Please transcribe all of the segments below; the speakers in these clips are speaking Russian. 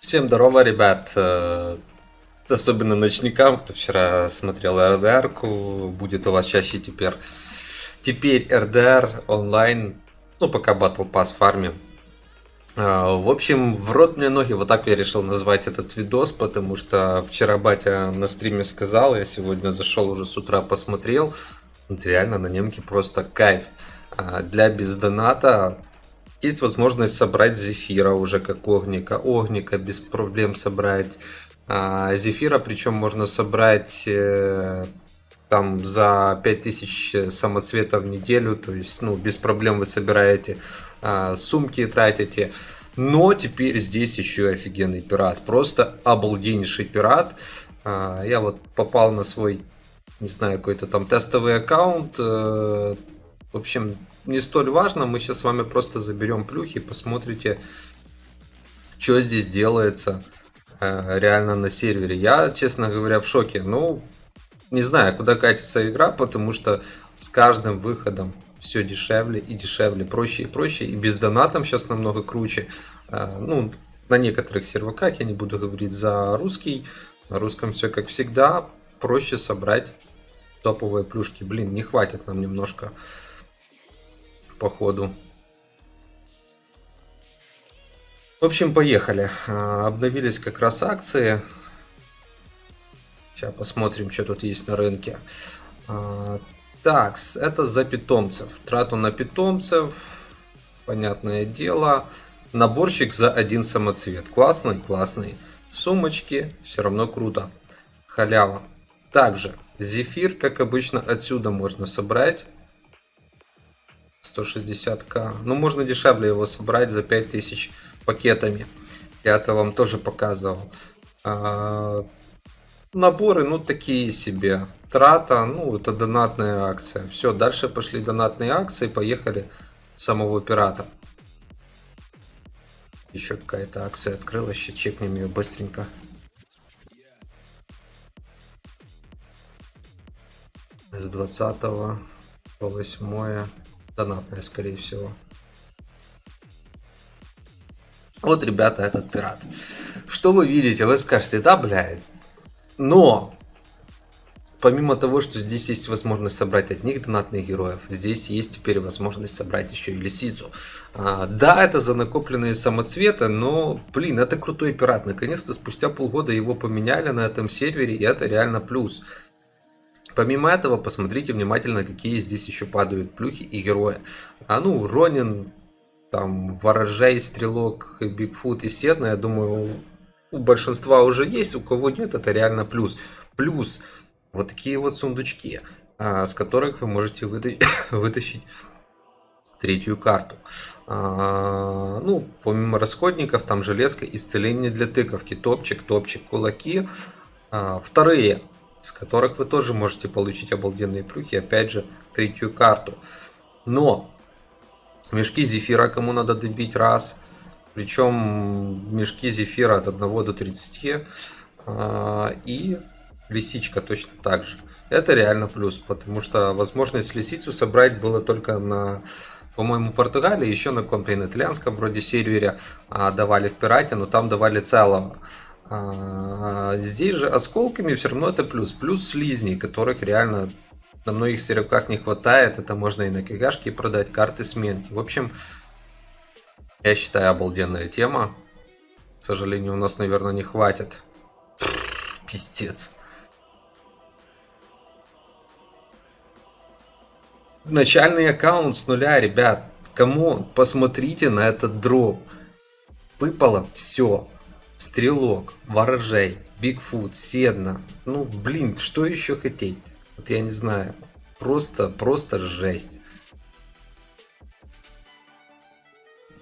Всем здорово, ребят. Э, Особенно ночникам, кто вчера смотрел РДР, будет у вас чаще теперь. Теперь РДР онлайн, ну пока Battle Pass фарме. Э, В общем, в рот мне ноги, вот так я решил назвать этот видос, потому что вчера батя на стриме сказал, я сегодня зашел уже с утра посмотрел, реально на немке просто кайф. А Для бездоната есть возможность собрать зефира уже как огника, огника без проблем собрать. А, Зефира причем можно собрать э, там за 5000 самоцветов в неделю, то есть ну без проблем вы собираете а, сумки тратите. Но теперь здесь еще и офигенный пират, просто обалденнейший пират. А, Я вот попал на свой, не знаю, какой-то там тестовый аккаунт. В общем, не столь важно. Мы сейчас с вами просто заберем плюхи, посмотрите, что здесь делается э, реально на сервере. Я, честно говоря, в шоке. Ну, не знаю, куда катится игра, потому что с каждым выходом все дешевле и дешевле, проще и проще. И без донатом сейчас намного круче. Э, Ну, на некоторых серваках, я не буду говорить за русский, на русском все как всегда, проще собрать топовые плюшки. Блин, не хватит нам немножко походу. В общем, поехали. А, Обновились как раз акции. Сейчас посмотрим, что тут есть на рынке. А, Так, это за питомцев. Трату на питомцев, понятное дело. Наборчик за один самоцвет. Классный, классный. Сумочки, все равно круто. Халява. Также зефир, как обычно, отсюда можно собрать. 160к. Ну, можно дешевле его собрать за 5000 пакетами. Я это вам тоже показывал. А, Наборы, ну, такие себе. Трата, ну, это донатная акция. Все, дальше пошли донатные акции, поехали самого пирата. Еще какая-то акция открылась, сейчас чекнем ее быстренько. С 20 по 8 донатная, скорее всего. Вот, ребята, этот пират. Что вы видите? Вы скажете, да, блядь. Но, помимо того, что здесь есть возможность собрать одних донатных героев, здесь есть теперь возможность собрать еще и лисицу. А, да, это за накопленные самоцветы, но, блин, это крутой пират. Наконец-то спустя полгода его поменяли на этом сервере, и это реально плюс. Помимо этого, посмотрите внимательно, какие здесь еще падают плюхи и герои. А ну, Ронин, там, Ворожей, Стрелок, Бигфут и Седна, я думаю, у большинства уже есть, у кого нет, это реально плюс. Плюс вот такие вот сундучки, а, с которых вы можете вытащить, вытащить третью карту. А, ну, помимо расходников, там железка, исцеление для тыковки, топчик, топчик, кулаки. А, вторые, с которых вы тоже можете получить обалденные плюхи, опять же, третью карту. Но мешки зефира кому надо добить раз. Причем мешки зефира от 1 до 30. а, И лисичка точно так же. Это реально плюс, потому что возможность лисицу собрать было только на, по-моему, Португалии, еще на каком-то итальянском вроде сервере а, давали в пирате, но там давали целого. А, Здесь же осколками все равно это плюс. Плюс слизней, которых реально на многих серваках не хватает. Это можно и на кигашке продать, карты сменки. В общем, я считаю, обалденная тема. К сожалению, у нас, наверное, не хватит. Пиздец. Начальный аккаунт с нуля, ребят. Кому? Посмотрите на этот дроп. Выпало все. Стрелок, ворожей, Бигфут, Седна. Ну, блин, что еще хотеть? Вот я не знаю. Просто, просто жесть.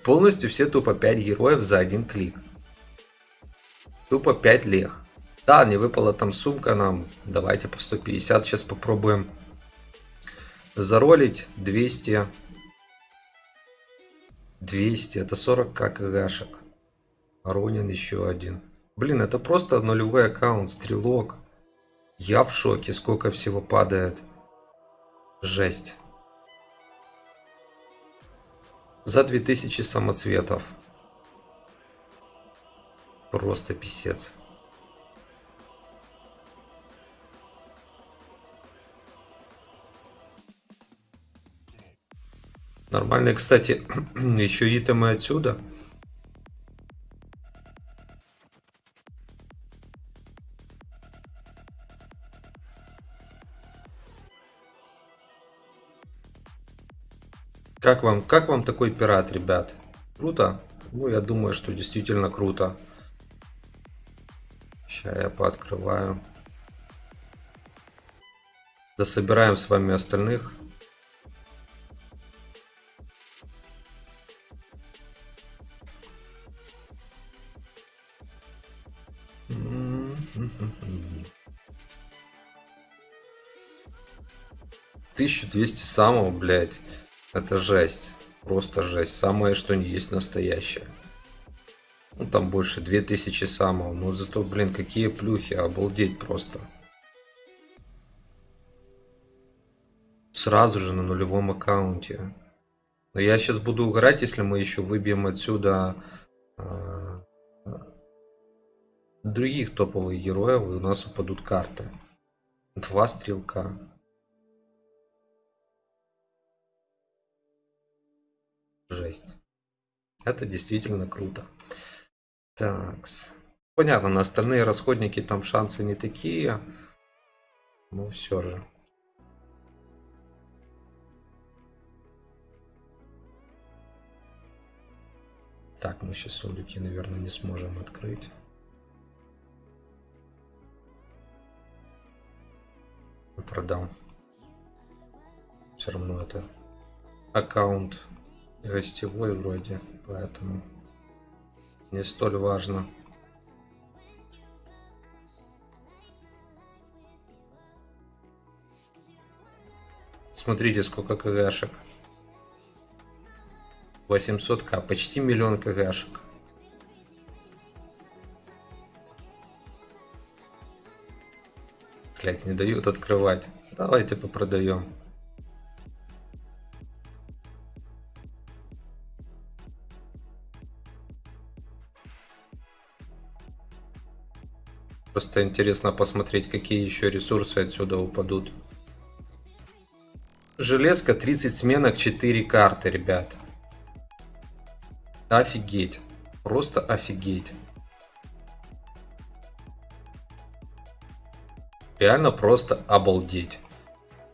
Полностью все тупо 5 героев за один клик. Тупо 5 лех. Да, не выпала там сумка нам. Давайте по 150 сейчас попробуем заролить. 200. 200. Это 40 кгшек. Ронин еще один. Блин, это просто нулевой аккаунт. Стрелок. Я в шоке, сколько всего падает. Жесть. За 2000 самоцветов. Просто писец. Нормальные, кстати, еще итемы отсюда. Как вам, как вам такой пират, ребят? Круто? Ну, я думаю, что действительно круто. Сейчас я пооткрываю. Дособираем с вами остальных. Тысячу двести самого, блядь. Это жесть. Просто жесть. Самое, что не есть настоящее. Ну, там больше 2000 самого. Но зато, блин, какие плюхи. Обалдеть просто. Сразу же на нулевом аккаунте. Но я сейчас буду угорать, если мы еще выбьем отсюда э, других топовых героев, и у нас упадут карты. Два стрелка. Жесть. Это действительно круто. Так. Понятно, на остальные расходники там шансы не такие. Но все же. Так, мы сейчас сундуки, наверное, не сможем открыть. Продам. Все равно это аккаунт гостевой вроде, поэтому не столь важно. Смотрите, сколько кгшек. 800к, почти миллион кгшек. Блять, не дают открывать. Давайте попродаем. Просто интересно посмотреть, какие еще ресурсы отсюда упадут. Железка 30 сменок, 4 карты, ребят. Офигеть. Просто офигеть. Реально просто обалдеть.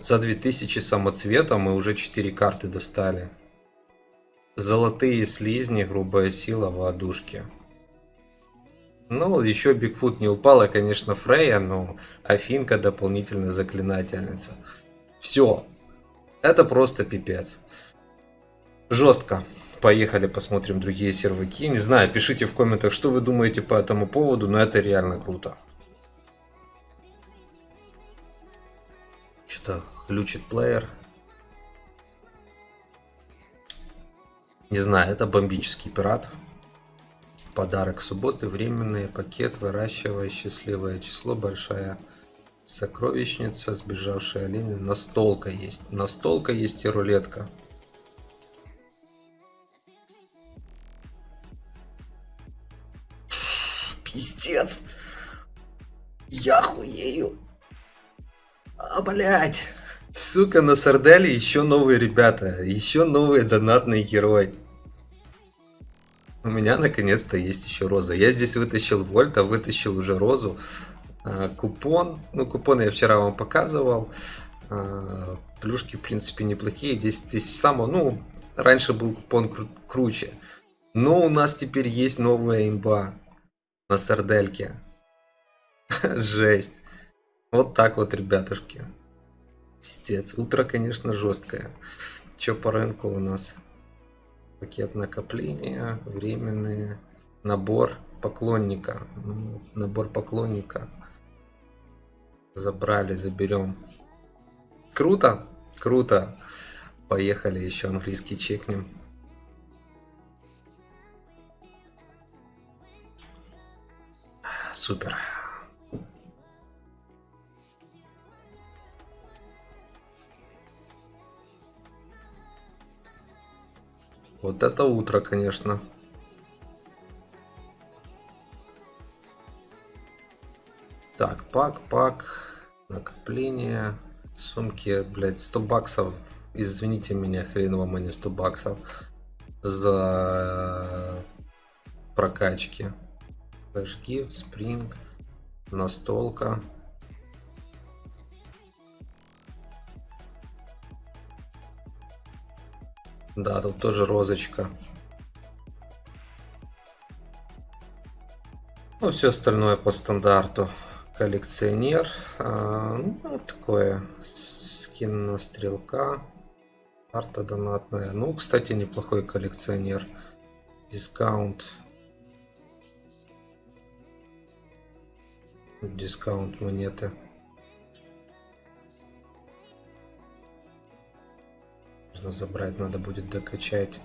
За 2000 самоцвета мы уже 4 карты достали. Золотые слизни, грубая сила, воодушки. Ну, еще Бигфут не упала, конечно, Фрейя, но Афинка дополнительная заклинательница. Все. Это просто пипец. Жестко. Поехали посмотрим другие серваки. Не знаю, пишите в комментах, что вы думаете по этому поводу, но это реально круто. Что-то глючит плеер. Не знаю, это бомбический пират. Подарок субботы, временный пакет, выращивая счастливое число, большая сокровищница, сбежавшая олень, настолка есть. Настолка есть и рулетка. Пиздец. Я хуею. А, блядь. Сука, на Сарделе еще новые ребята. Еще новые донатные герои. У меня наконец-то есть еще роза. Я здесь вытащил вольта, вытащил уже розу. А, купон. Ну, купон я вчера вам показывал. А, плюшки, в принципе, неплохие. 10 тысяч самого. Ну, раньше был купон кру круче. Но у нас теперь есть новая имба на сардельке. Жесть. Вот так вот, ребятушки. Пиздец. Утро, конечно, жесткое. Че по рынку у нас? Пакет накопления, временный набор поклонника. Ну, набор поклонника. Забрали, заберем. Круто, круто. Поехали, еще английский чекнем. Супер. Вот это утро, конечно. Так, пак, пак, накопление, сумки, блядь, 100 баксов. Извините меня, хрен вам, а не 100 баксов за прокачки. Flash Gift, Spring, настолка. Да, тут тоже розочка. Ну, все остальное по стандарту. Коллекционер. А, ну, такое. Скин на стрелка. Карта донатная. Ну, кстати, неплохой коллекционер. Дискаунт. Дискаунт монеты. Можно забрать, надо будет докачать.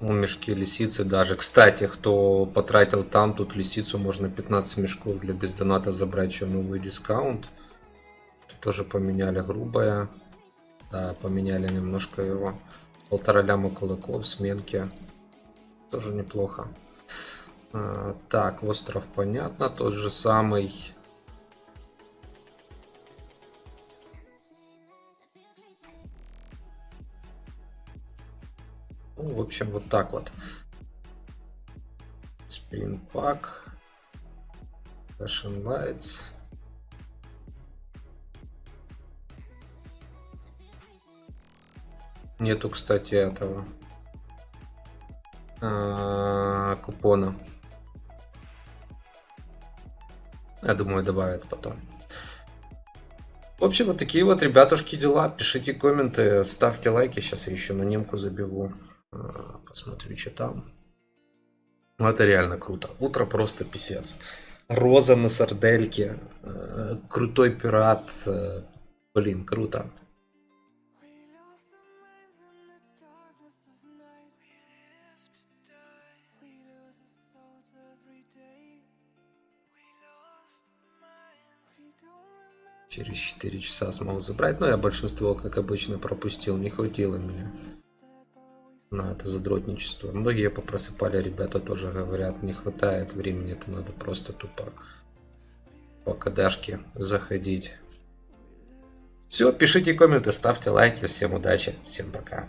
Ну, мешки лисицы даже. Кстати, кто потратил там, тут лисицу можно 15 мешков для бездоната забрать, еще новый дискаунт. Тут тоже поменяли грубое. Да, поменяли немножко его. Полтора ляма кулаков, сменки. Тоже неплохо. А, так, остров понятно, тот же самый. Ну, в общем, вот так вот. Pack. Fashion Lights. Нету, кстати, этого а, купона. Я думаю, добавят потом. В общем, вот такие вот, ребятушки, дела. Пишите комменты, ставьте лайки. Сейчас я еще на немку забегу. Посмотрю, что там. Ну, это реально круто. Утро просто писец. Роза на сардельке. Э, крутой пират. Э, блин, круто. Через 4 часа смогу забрать. Но я большинство, как обычно, пропустил. Не хватило меня на это задротничество. Многие попросыпали, ребята тоже говорят, не хватает времени, это надо просто тупо по кадашке заходить. Все, пишите комменты, ставьте лайки. Всем удачи, всем пока.